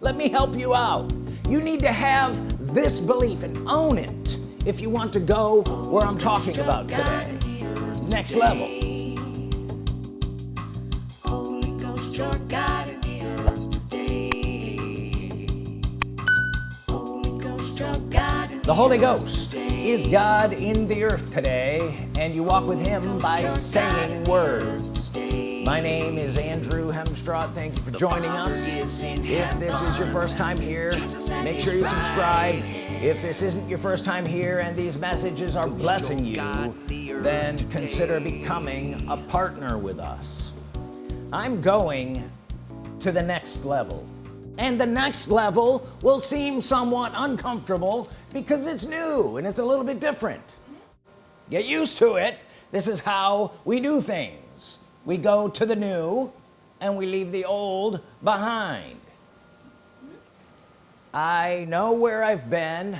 let me help you out. You need to have this belief and own it if you want to go where I'm talking about today. Next level. The Holy Ghost is God in the earth today and you walk with him by saying words my name is Andrew Hemstraw thank you for joining us. if this is your first time here make sure you subscribe. If this isn't your first time here and these messages are blessing you then consider becoming a partner with us. I'm going to the next level. And the next level will seem somewhat uncomfortable because it's new and it's a little bit different. Get used to it. This is how we do things we go to the new and we leave the old behind I know where I've been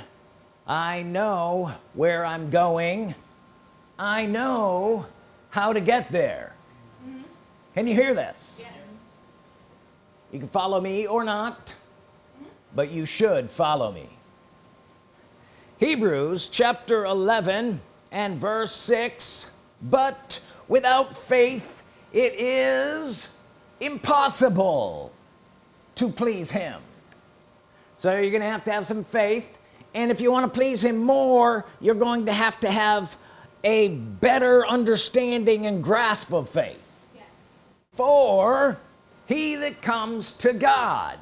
I know where I'm going I know how to get there mm -hmm. can you hear this yes. you can follow me or not mm -hmm. but you should follow me Hebrews chapter 11 and verse 6 but without faith it is impossible to please him so you're gonna have to have some faith and if you want to please him more you're going to have to have a better understanding and grasp of faith yes. for he that comes to God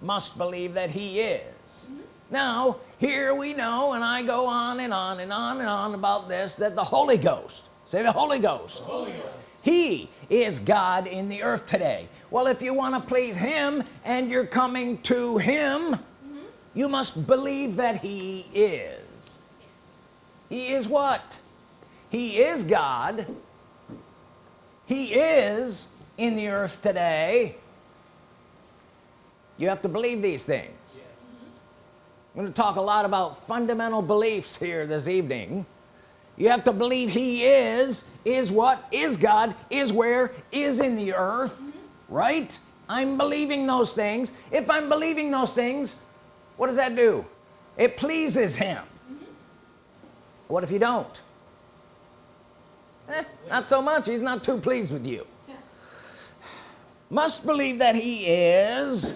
must believe that he is mm -hmm. now here we know and I go on and on and on and on about this that the Holy Ghost say the Holy Ghost, Holy Ghost. he is God in the earth today. Well if you want to please him and you're coming to him mm -hmm. you must believe that he is. Yes. he is what? He is God. He is in the earth today. You have to believe these things. I'm going to talk a lot about fundamental beliefs here this evening you have to believe he is is what? Is God is where? Is in the earth mm -hmm. right? I'm believing those things. If I'm believing those things what does that do? It pleases him. Mm -hmm. what if you don't? Eh, not so much. He's not too pleased with you. Yeah. must believe that he is.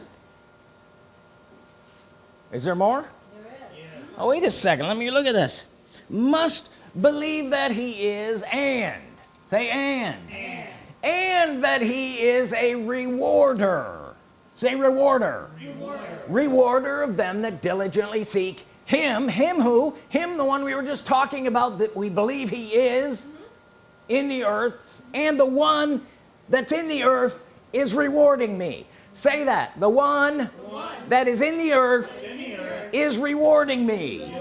Is there more? There is. oh wait a second. Let me look at this. Must believe that he is and say and and, and that he is a rewarder say rewarder. rewarder rewarder of them that diligently seek him him who him the one we were just talking about that we believe he is mm -hmm. in the earth and the one that's in the earth is rewarding me say that the one, the one that is in the earth, in the earth is rewarding me. rewarding me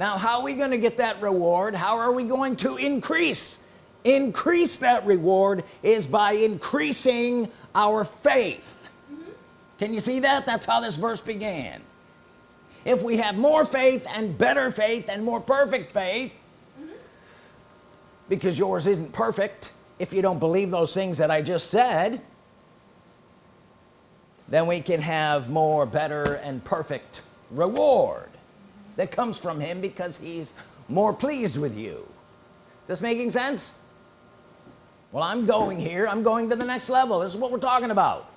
now how are we going to get that reward? How are we going to increase? Increase that reward is by increasing our faith. Mm -hmm. can you see that? That's how this verse began. If we have more faith and better faith and more perfect faith mm -hmm. because yours isn't perfect if you don't believe those things that I just said then we can have more better and perfect reward that comes from him because he's more pleased with you. Is this making sense? Well I'm going here. I'm going to the next level. This is what we're talking about.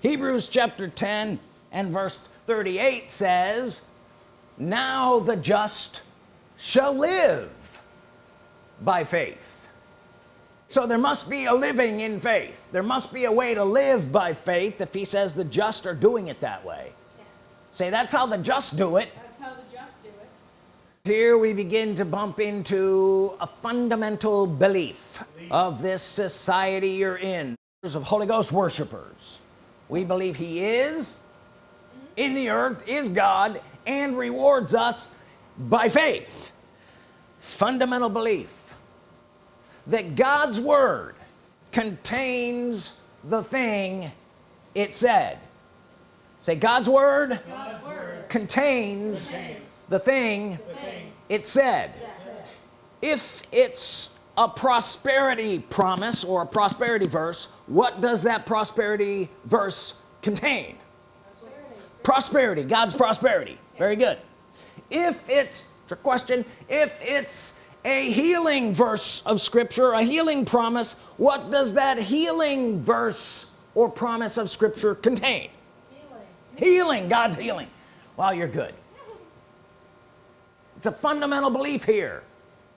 Hebrews chapter 10 and verse 38 says now the just shall live by faith. So there must be a living in faith. There must be a way to live by faith if he says the just are doing it that way. Say that's how the just do it. That's how the just do it. Here we begin to bump into a fundamental belief of this society you're in. Of Holy Ghost worshipers we believe he is mm -hmm. in the earth is God and rewards us by faith. Fundamental belief that God's Word contains the thing it said say God's Word, God's word contains, contains, the thing, the thing it said. If it's a prosperity promise or a prosperity verse what does that prosperity verse contain? Prosperity, prosperity God's prosperity. Very good. If it's a question if it's a healing verse of Scripture a healing promise what does that healing verse or promise of Scripture contain healing, God's healing. Wow you're good. It's a fundamental belief here.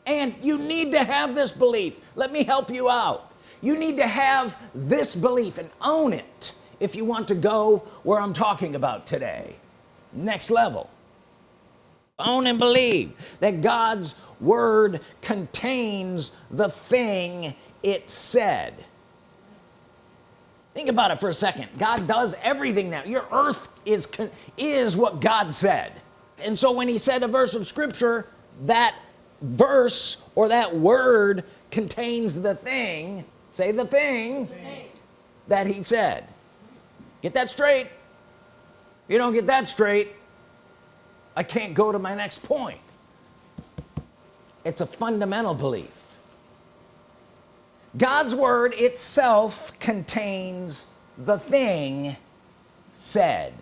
And you need to have this belief. Let me help you out. You need to have this belief and own it if you want to go where I'm talking about today. Next level. Own and believe that God's Word contains the thing it said think about it for a second. God does everything now. Your earth is is what God said. And so when he said a verse of Scripture that verse or that word contains the thing say the thing that he said. Get that straight. You don't get that straight I can't go to my next point. It's a fundamental belief God's Word itself contains the thing said.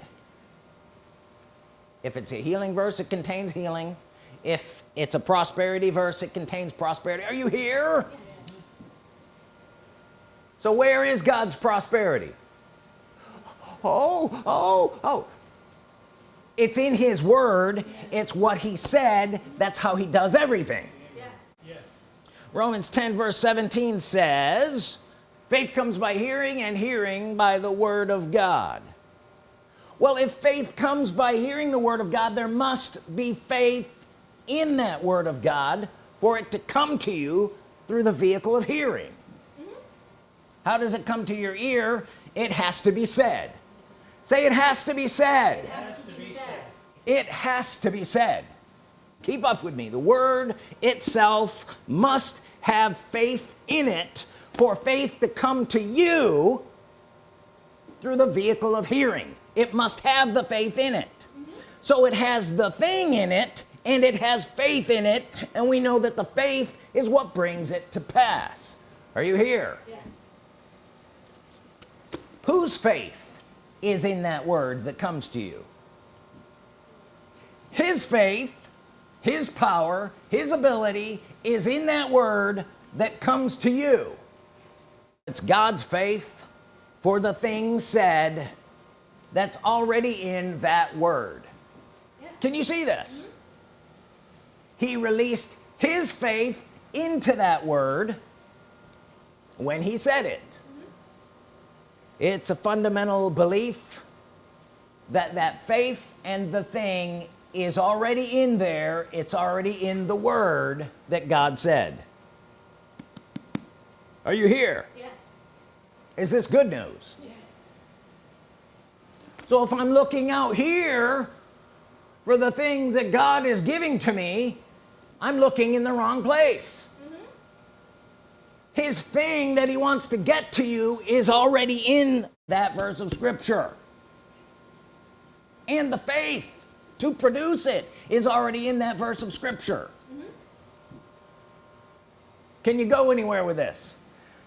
If it's a healing verse it contains healing. If it's a prosperity verse it contains prosperity. Are you here? Yes. so where is God's prosperity? Oh oh oh. It's in his word. It's what he said. That's how he does everything. Romans 10 verse 17 says faith comes by hearing and hearing by the Word of God. Well if faith comes by hearing the Word of God there must be faith in that Word of God for it to come to you through the vehicle of hearing. Mm -hmm. how does it come to your ear? It has to be said. Say it has to be said. It has to be said, it has to be said. Keep up with me. The word itself must have faith in it for faith to come to you through the vehicle of hearing. It must have the faith in it. So it has the thing in it and it has faith in it and we know that the faith is what brings it to pass. Are you here? Yes. Whose faith is in that word that comes to you? His faith his power his ability is in that word that comes to you. It's God's faith for the thing said that's already in that word. Can you see this? He released his faith into that word when he said it. It's a fundamental belief that that faith and the thing is already in there it's already in the word that God said. Are you here? Yes. Is this good news? Yes. So if I'm looking out here for the things that God is giving to me I'm looking in the wrong place. Mm -hmm. his thing that he wants to get to you is already in that verse of Scripture. And the faith to produce it is already in that verse of Scripture. Mm -hmm. can you go anywhere with this?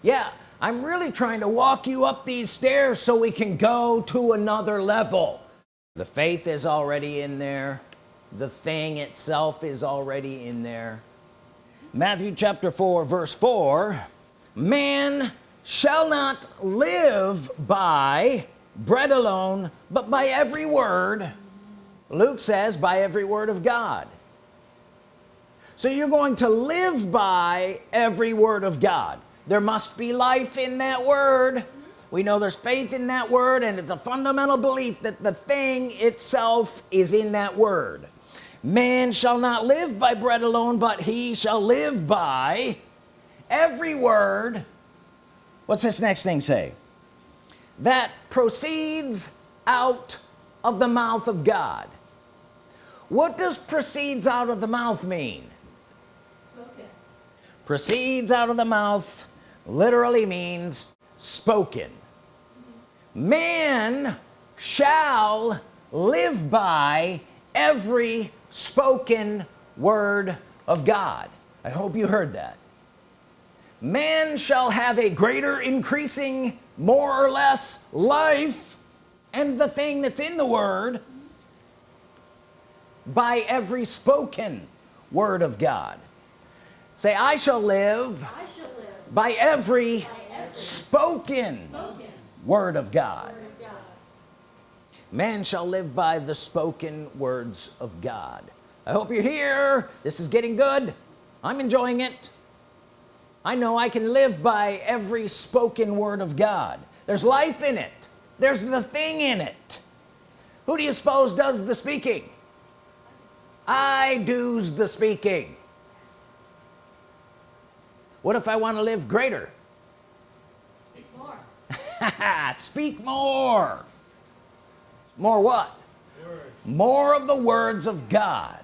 Yeah I'm really trying to walk you up these stairs so we can go to another level. The faith is already in there. The thing itself is already in there. Matthew chapter 4 verse 4 man shall not live by bread alone but by every word Luke says by every word of God. So you're going to live by every word of God. There must be life in that word. We know there's faith in that word and it's a fundamental belief that the thing itself is in that word. Man shall not live by bread alone but he shall live by every word. What's this next thing say? That proceeds out of the mouth of God what does proceeds out of the mouth mean? Spoken. proceeds out of the mouth literally means spoken. Man shall live by every spoken word of God. I hope you heard that. Man shall have a greater increasing more or less life and the thing that's in the word by every spoken word of God. Say I shall live, I shall live by every, by every spoken, spoken word of God. word of God. man shall live by the spoken words of God. I hope you're here this is getting good. I'm enjoying it. I know I can live by every spoken word of God. There's life in it. There's the thing in it. Who do you suppose does the speaking I do's the speaking. What if I want to live greater? Speak more. speak more. More what? More of the words of God.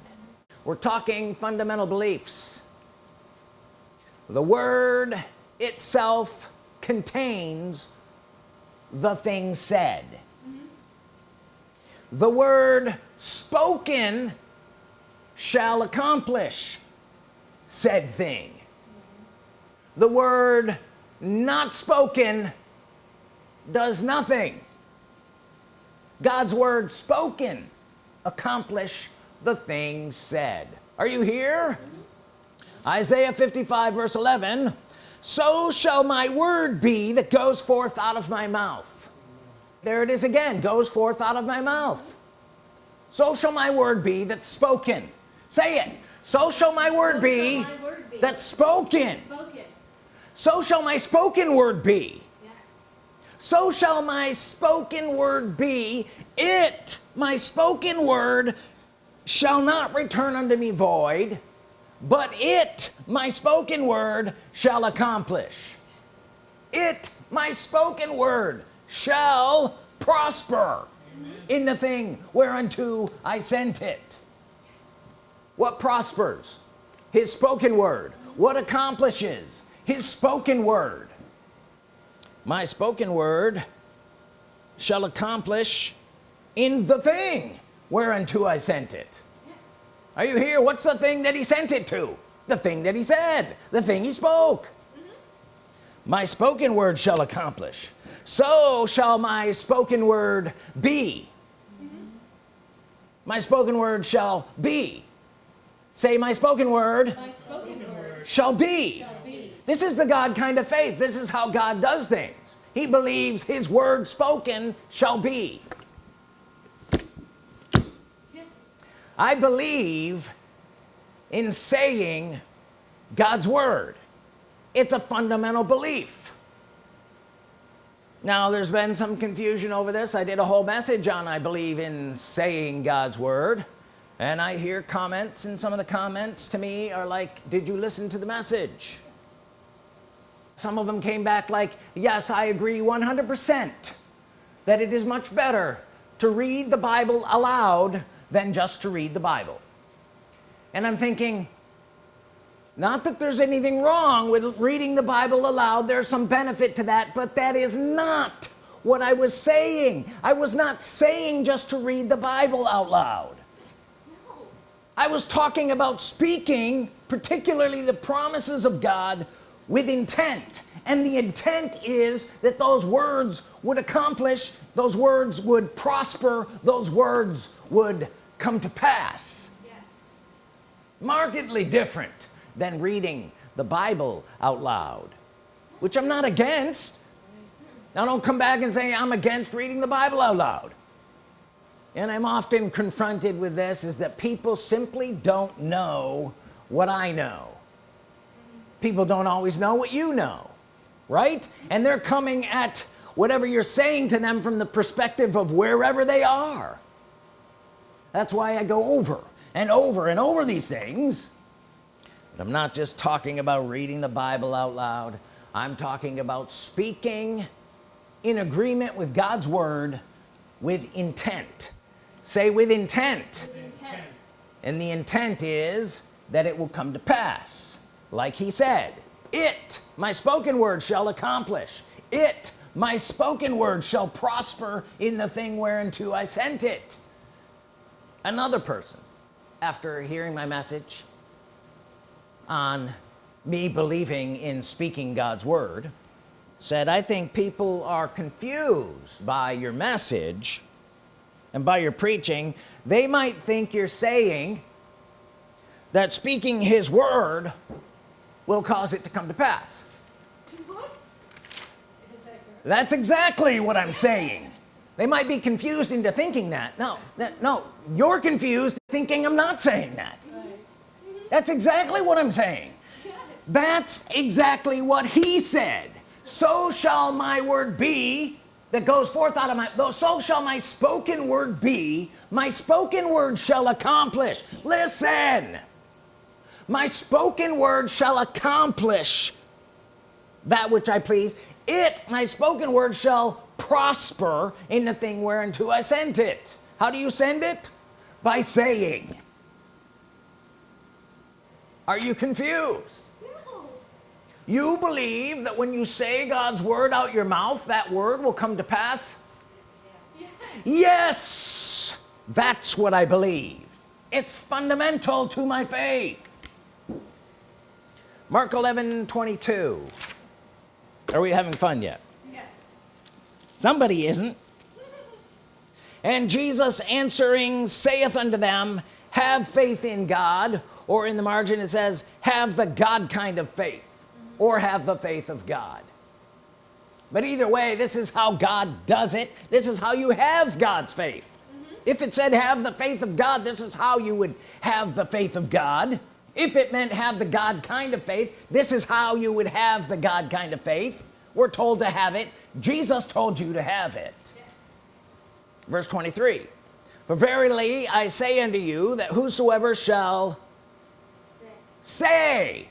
We're talking fundamental beliefs. The word itself contains the thing said. Mm-hmm. The word spoken shall accomplish said thing. The word not spoken does nothing. God's word spoken accomplish the thing said. Are you here? Isaiah 55 verse 11 so shall my word be that goes forth out of my mouth. There it is again goes forth out of my mouth. So shall my word be that's spoken say it. So shall my word So be my word be that's spoken. spoken. so shall my spoken word be. Yes. so shall my spoken word be. It my spoken word shall not return unto me void but it my spoken word shall accomplish. It my spoken word shall prosper in the thing whereunto I sent it what prospers? His spoken word. What accomplishes? His spoken word. My spoken word shall accomplish in the thing whereunto I sent it. Yes. are you here? What's the thing that he sent it to? The thing that he said. The thing he spoke. Mm-hmm. My spoken word shall accomplish. So shall my spoken word be. Mm-hmm. My spoken word shall be say my spoken word My spoken word shall be. shall be. this is the God kind of faith. This is how God does things. He believes his word spoken shall be. Yes. I believe in saying God's Word. It's a fundamental belief. Now there's been some confusion over this. I did a whole message on I believe in saying God's Word and I hear comments and some of the comments to me are like did you listen to the message? Some of them came back like yes I agree 100% that it is much better to read the Bible aloud than just to read the Bible. And I'm thinking not that there's anything wrong with reading the Bible aloud there's some benefit to that but that is not what I was saying. I was not saying just to read the Bible out loud. I was talking about speaking particularly the promises of God with intent. And the intent is that those words would accomplish those words would prosper those words would come to pass. Yes. markedly different than reading the Bible out loud which I'm not against. Now don't come back and say I'm against reading the Bible out loud and I'm often confronted with this is that people simply don't know what I know. People don't always know what you know right? And they're coming at whatever you're saying to them from the perspective of wherever they are. That's why I go over and over and over these things. But I'm not just talking about reading the Bible out loud. I'm talking about speaking in agreement with God's Word with intent say with intent. With intent. and the intent is that it will come to pass. Like he said it my spoken word shall accomplish. It my spoken word shall prosper in the thing whereunto I sent it. Another person after hearing my message on me believing in speaking God's Word said I think people are confused by your message and by your preaching they might think you're saying that speaking his word will cause it to come to pass. That's exactly what I'm saying. They might be confused into thinking that. No that no you're confused thinking I'm not saying that. That's exactly what I'm saying. That's exactly what he said. So shall my word be that goes forth out of my so shall my spoken word be my spoken word shall accomplish. Listen. My spoken word shall accomplish that which I please. It my spoken word shall prosper in the thing whereunto I sent it. How do you send it? By saying. Are you confused. You believe that when you say God's word out your mouth that word will come to pass? Yes. yes. That's what I believe. It's fundamental to my faith. Mark 11 22 are we having fun yet? Yes. somebody isn't. And Jesus answering saith unto them have faith in God or in the margin it says have the God kind of faith or have the faith of God. But either way this is how God does it. This is how you have God's faith. Mm-hmm. If it said have the faith of God this is how you would have the faith of God. If it meant have the God kind of faith this is how you would have the God kind of faith. We're told to have it. Jesus told you to have it. Yes. verse 23 for verily I say unto you that whosoever shall Say. say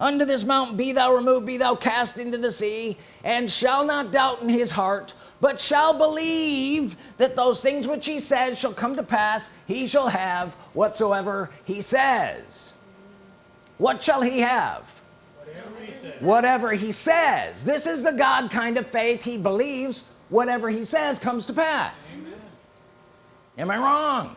unto this mountain be thou removed be thou cast into the sea and shall not doubt in his heart but shall believe that those things which he says shall come to pass he shall have whatsoever he says. What shall he have? Whatever he says. This is the God kind of faith. He believes whatever he says comes to pass. Am I wrong.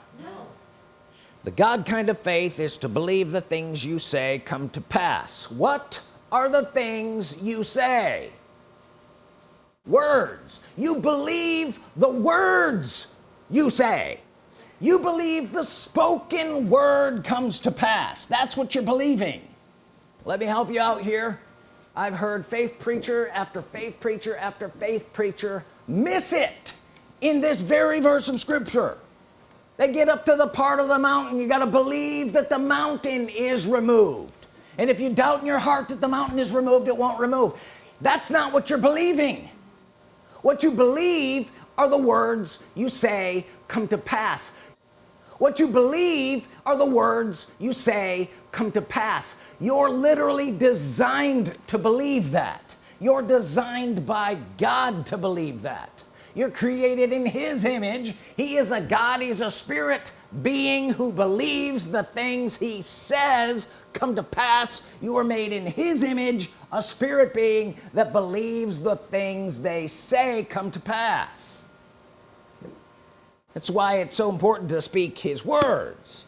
The God kind of faith is to believe the things you say come to pass. What are the things you say? Words. You believe the words you say. You believe the spoken word comes to pass. That's what you're believing. Let me help you out here. I've heard faith preacher after faith preacher after faith preacher miss it in this very verse of scripture they get up to the part of the mountain. You got to believe that the mountain is removed. And if you doubt in your heart that the mountain is removed it won't remove. That's not what you're believing. What you believe are the words you say come to pass. What you believe are the words you say come to pass. You're literally designed to believe that. You're designed by God to believe that you're created in his image. He is a God. He's a spirit being who believes the things he says come to pass. You are made in his image a spirit being that believes the things they say come to pass. That's why it's so important to speak his words.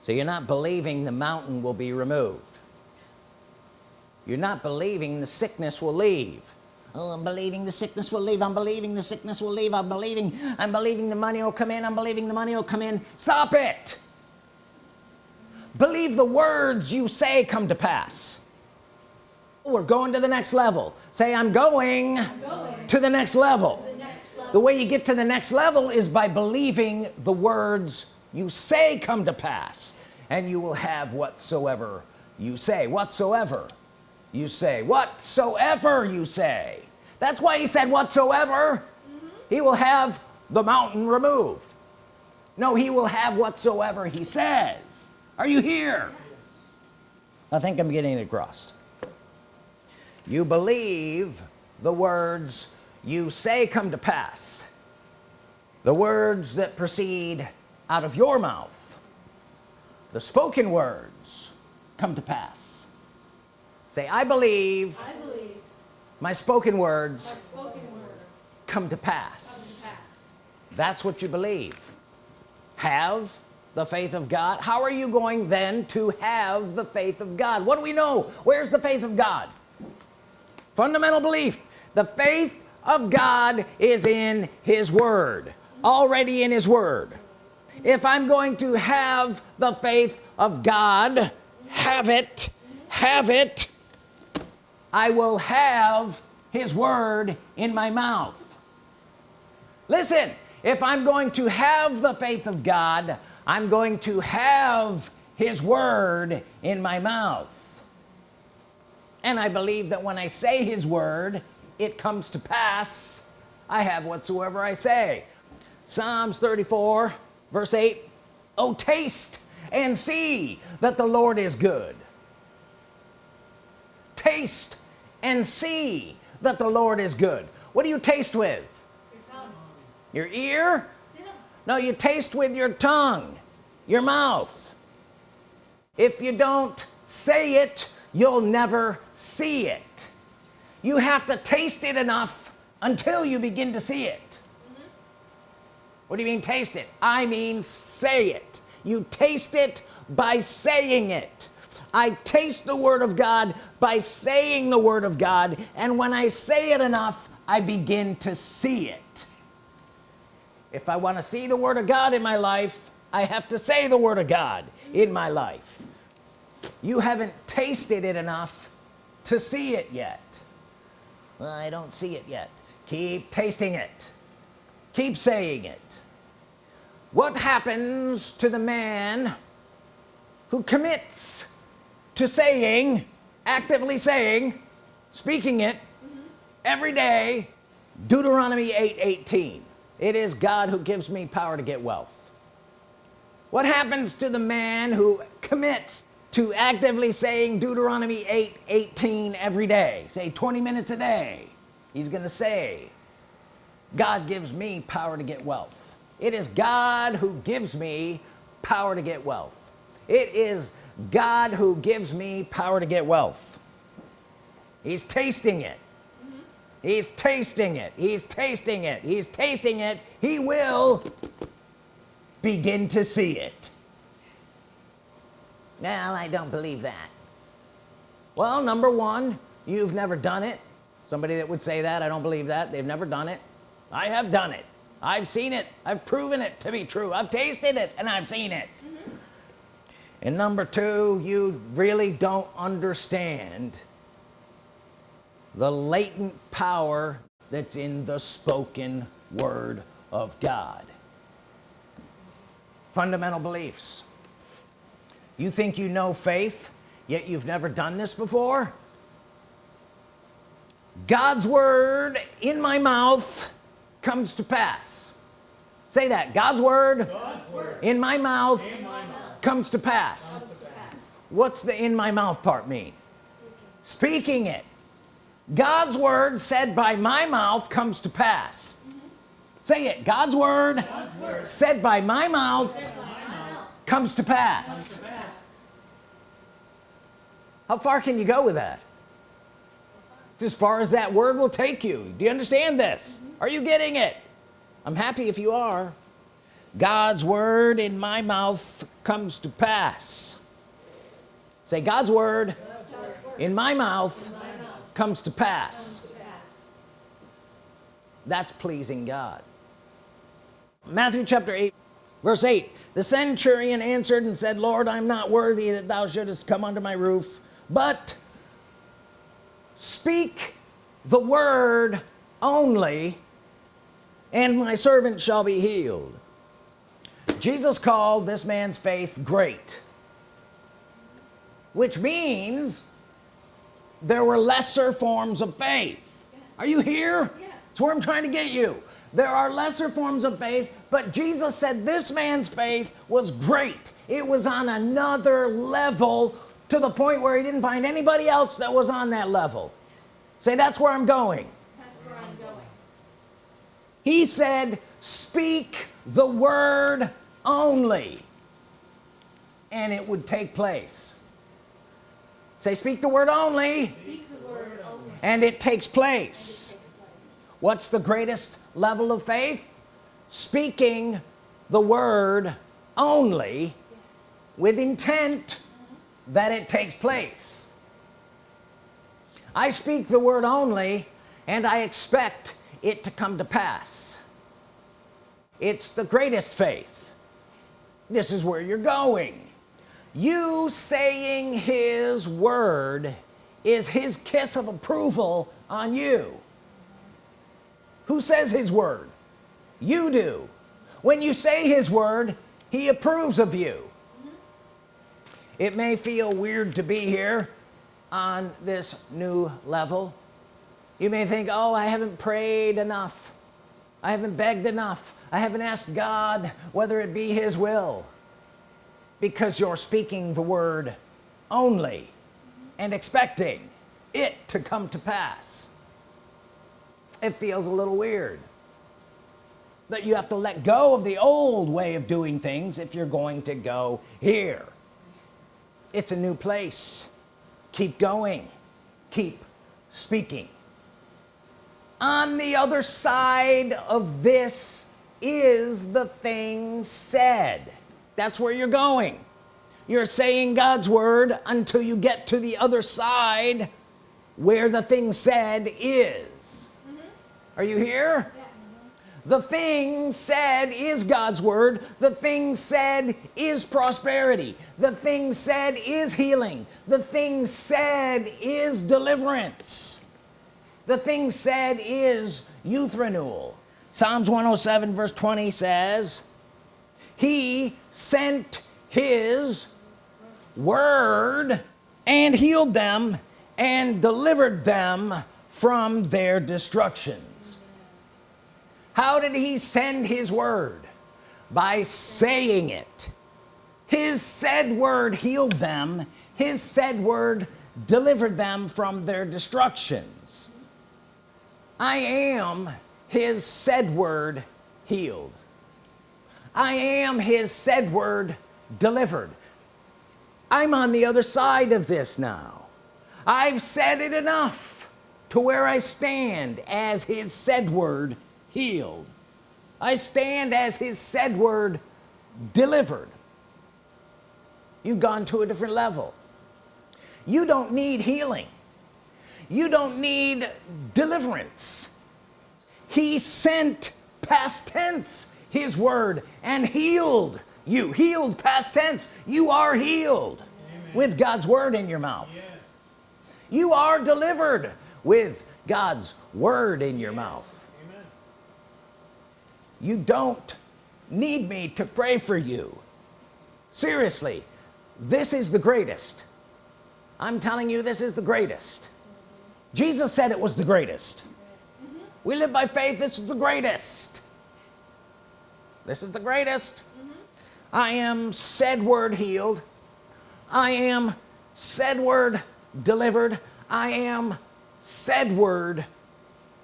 So you're not believing the mountain will be removed. You're not believing the sickness will leave oh I'm believing the sickness will leave. I'm believing the sickness will leave. I'm believing I'm believing the money will come in. I'm believing the money will come in. Stop it. Believe the words you say come to pass. We're going to the next level. Say I'm going Going. to the next level The next level. the way you get to the next level is by believing the words you say come to pass. And you will have whatsoever you say. Whatsoever you say. Whatsoever you say that's why he said whatsoever he will have the mountain removed. No he will have whatsoever he says. Are you here? I think I'm getting it across you believe the words you say come to pass. The words that proceed out of your mouth. The spoken words come to pass. Say I believe I believe my spoken words spoken words come to come to pass. that's what you believe. Have the faith of God. How are you going then to have the faith of God? What do we know? Where's the faith of God? Fundamental belief. The faith of God is in his Word already in his Word. If I'm going to have the faith of God have it have it I will have his Word in my mouth. Listen if I'm going to have the faith of God I'm going to have his Word in my mouth. And I believe that when I say his Word it comes to pass I have whatsoever I say. Psalms 34 verse 8 oh taste and see that the Lord is good taste and see that the Lord is good. What do you taste with? Your tongue. your ear? Yeah. no you taste with your tongue your mouth. If you don't say it you'll never see it. You have to taste it enough until you begin to see it. What do you mean taste it? I mean say it. You taste it by saying it I taste the Word of God by saying the Word of God and when I say it enough I begin to see it. If I want to see the Word of God in my life I have to say the Word of God in my life. You haven't tasted it enough to see it yet. Well, I don't see it yet. Keep tasting it. Keep saying it. What happens to the man who commits to saying actively saying speaking it every day Deuteronomy 8 18 it is God who gives me power to get wealth. What happens to the man who commits to actively saying Deuteronomy 8 18 every day? Say 20 minutes a day. He's gonna say God gives me power to get wealth. It is God who gives me power to get wealth. It is God who gives me power to get wealth. He's tasting it. He's tasting it. He's tasting it. He's tasting it. He will begin to see it. Now I don't believe that. Well number one you've never done it. Somebody that would say that I don't believe that. They've never done it. I have done it. I've seen it. I've proven it to be true. I've tasted it and I've seen it mm-hmm. And number two you really don't understand the latent power that's in the spoken Word of God. Fundamental beliefs. You think you know faith yet you've never done this before? God's Word in my mouth comes to pass. Say that God's Word, God's word in my mouth in my mouth comes to pass. What's the in my mouth part mean? Speaking it. God's Word said by my mouth comes to pass. Say it. God's Word said by my mouth comes to pass. Comes to pass how far can you go with that? As far as that word will take you. Do you understand this? Are you getting it? I'm happy if you are God's Word in my mouth comes to pass say God's Word God's word. in my mouth In my mouth. comes to pass Comes to pass. that's pleasing God Matthew chapter 8 verse 8 the centurion answered and said Lord I'm not worthy that thou shouldest come under my roof but speak the word only and my servant shall be healed Jesus called this man's faith great which means there were lesser forms of faith Yes. are you here Yes. that's where I'm trying to get you there are lesser forms of faith but Jesus said this man's faith was great it was on another level to the point where he didn't find anybody else that was on that level say that's where I'm going That's where I'm going. he said speak the word only. And it would take place. Say speak the word only. The word only. and it takes place. Takes place. what's the greatest level of faith? Speaking the word only Yes. with intent that it takes place. I speak the word only and I expect it to come to pass. It's the greatest faith this is where you're going. You saying his word is his kiss of approval on you. Who says his word? You do. When you say his word he approves of you. It may feel weird to be here on this new level. You may think oh I haven't prayed enough I haven't begged enough. I haven't asked God whether it be his will. Because you're speaking the word only and expecting it to come to pass. It feels a little weird. That you have to let go of the old way of doing things if you're going to go here. It's a new place. Keep going. Keep speaking on the other side of this is the thing said. That's where you're going. You're saying God's Word until you get to the other side where the thing said is. Are you here? Yes. the thing said is God's Word. The thing said is prosperity. The thing said is healing. The thing said is deliverance the thing said is youth renewal. Psalms 107 verse 20 says he sent his word and healed them and delivered them from their destructions. How did he send his word? By saying it. His said word healed them. His said word delivered them from their destructions I am his said word healed. I am his said word delivered. I'm on the other side of this now. I've said it enough to where I stand as his said word healed. I stand as his said word delivered. You've gone to a different level. You don't need healing you don't need deliverance. He sent past tense his word and healed you. Healed past tense. You are healed with God's Word in your mouth. You are delivered with God's Word in your mouth. You don't need me to pray for you. Seriously this is the greatest. I'm telling you this is the greatest Jesus said it was the greatest. We live by faith this is the greatest. This is the greatest. I am said word healed. I am said word delivered. I am said word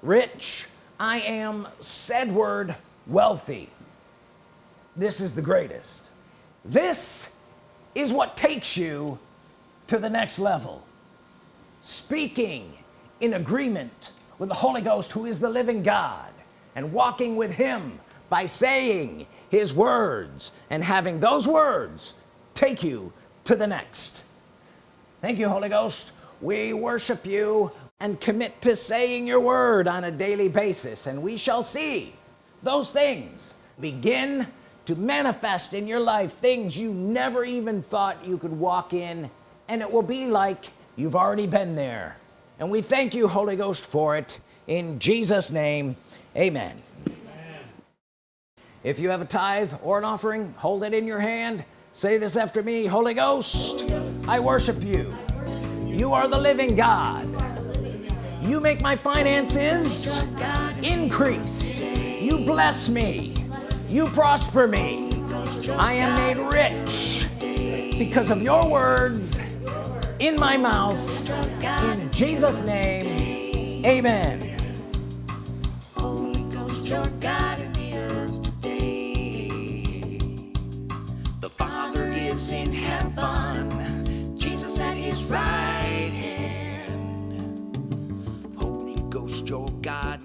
rich. I am said word wealthy. This is the greatest. This is what takes you to the next level. Speaking in agreement with the Holy Ghost who is the living God and walking with him by saying his words and having those words take you to the next. Thank you Holy Ghost. We worship you and commit to saying your word on a daily basis and we shall see those things begin to manifest in your life things you never even thought you could walk in and it will be like you've already been there and we thank you Holy Ghost for it. In Jesus name amen, if you have a tithe or an offering hold it in your hand. Say this after me Holy Ghost, I worship you. You are the living God. You make my finances increase. You bless me. You prosper me. I am made rich because of your words in my mouth in Jesus name amen. The Father is in heaven, Jesus at his right hand. Holy Ghost, your God